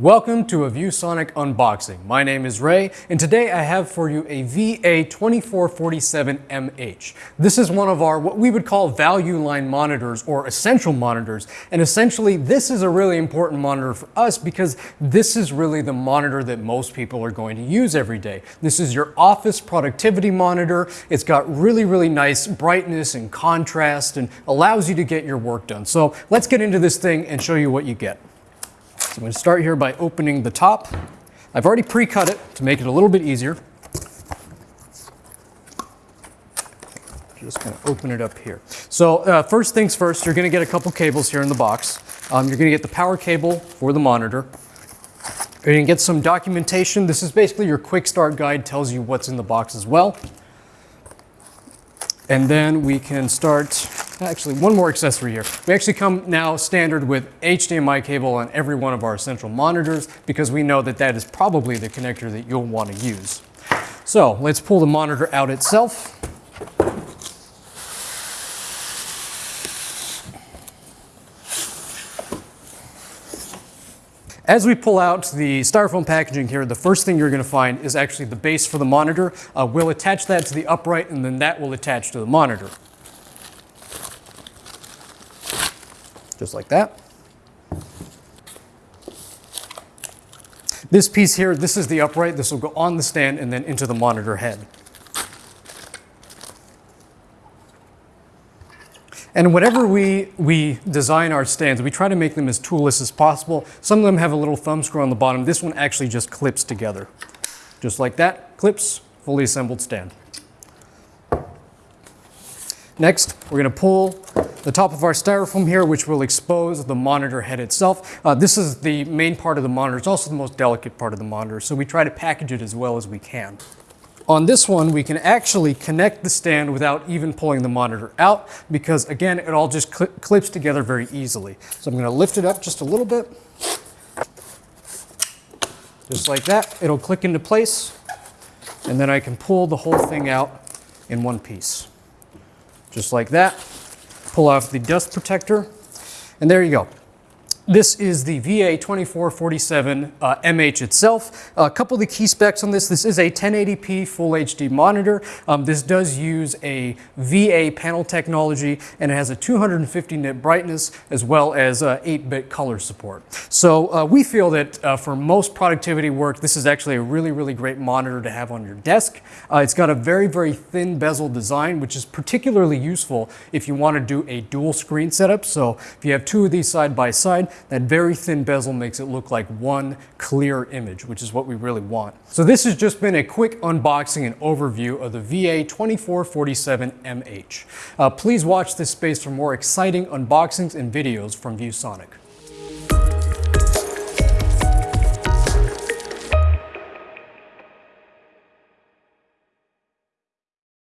Welcome to a ViewSonic unboxing. My name is Ray, and today I have for you a VA2447MH. This is one of our what we would call value line monitors or essential monitors, and essentially this is a really important monitor for us because this is really the monitor that most people are going to use every day. This is your office productivity monitor. It's got really, really nice brightness and contrast and allows you to get your work done. So let's get into this thing and show you what you get. So I'm going to start here by opening the top. I've already pre-cut it to make it a little bit easier. Just going to open it up here. So uh, first things first, you're going to get a couple cables here in the box. Um, you're going to get the power cable for the monitor. You're going to get some documentation. This is basically your quick start guide, tells you what's in the box as well. And then we can start actually one more accessory here. We actually come now standard with HDMI cable on every one of our essential monitors because we know that that is probably the connector that you'll want to use. So let's pull the monitor out itself. As we pull out the styrofoam packaging here, the first thing you're going to find is actually the base for the monitor. Uh, we'll attach that to the upright and then that will attach to the monitor. Just like that. This piece here, this is the upright. This will go on the stand and then into the monitor head. And whenever we, we design our stands, we try to make them as toolless as possible. Some of them have a little thumb screw on the bottom. This one actually just clips together. Just like that, clips, fully assembled stand. Next, we're gonna pull the top of our styrofoam here, which will expose the monitor head itself. Uh, this is the main part of the monitor. It's also the most delicate part of the monitor, so we try to package it as well as we can. On this one, we can actually connect the stand without even pulling the monitor out because again, it all just cl clips together very easily. So I'm gonna lift it up just a little bit. Just like that, it'll click into place and then I can pull the whole thing out in one piece. Just like that pull off the dust protector, and there you go. This is the VA2447 uh, MH itself. A couple of the key specs on this, this is a 1080p Full HD monitor. Um, this does use a VA panel technology and it has a 250 nit brightness as well as 8-bit uh, color support. So uh, we feel that uh, for most productivity work, this is actually a really, really great monitor to have on your desk. Uh, it's got a very, very thin bezel design, which is particularly useful if you want to do a dual screen setup. So if you have two of these side by side, that very thin bezel makes it look like one clear image, which is what we really want. So this has just been a quick unboxing and overview of the VA2447MH. Uh, please watch this space for more exciting unboxings and videos from ViewSonic.